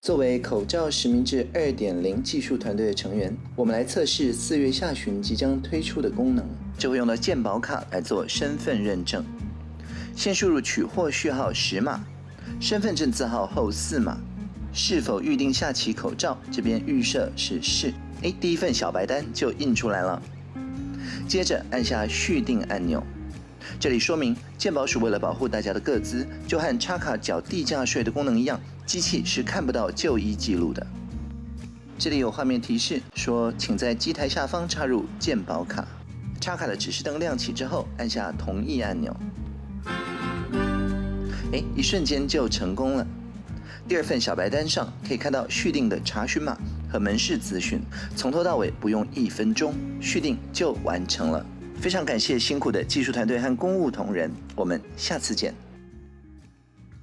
作为口罩实名制二点零技术团队的成员，我们来测试四月下旬即将推出的功能。就会用到健保卡来做身份认证。先输入取货序号十码，身份证字号后四码。是否预定下期口罩？这边预设是是。哎，第一份小白单就印出来了。接着按下续订按钮。这里说明，鉴宝署为了保护大家的个资，就和插卡缴地价税的功能一样，机器是看不到就医记录的。这里有画面提示说，请在机台下方插入鉴宝卡。插卡的指示灯亮起之后，按下同意按钮。哎，一瞬间就成功了。第二份小白单上可以看到续订的查询码和门市资讯，从头到尾不用一分钟，续订就完成了。非常感谢辛苦的技术团队和公务同仁，我们下次见。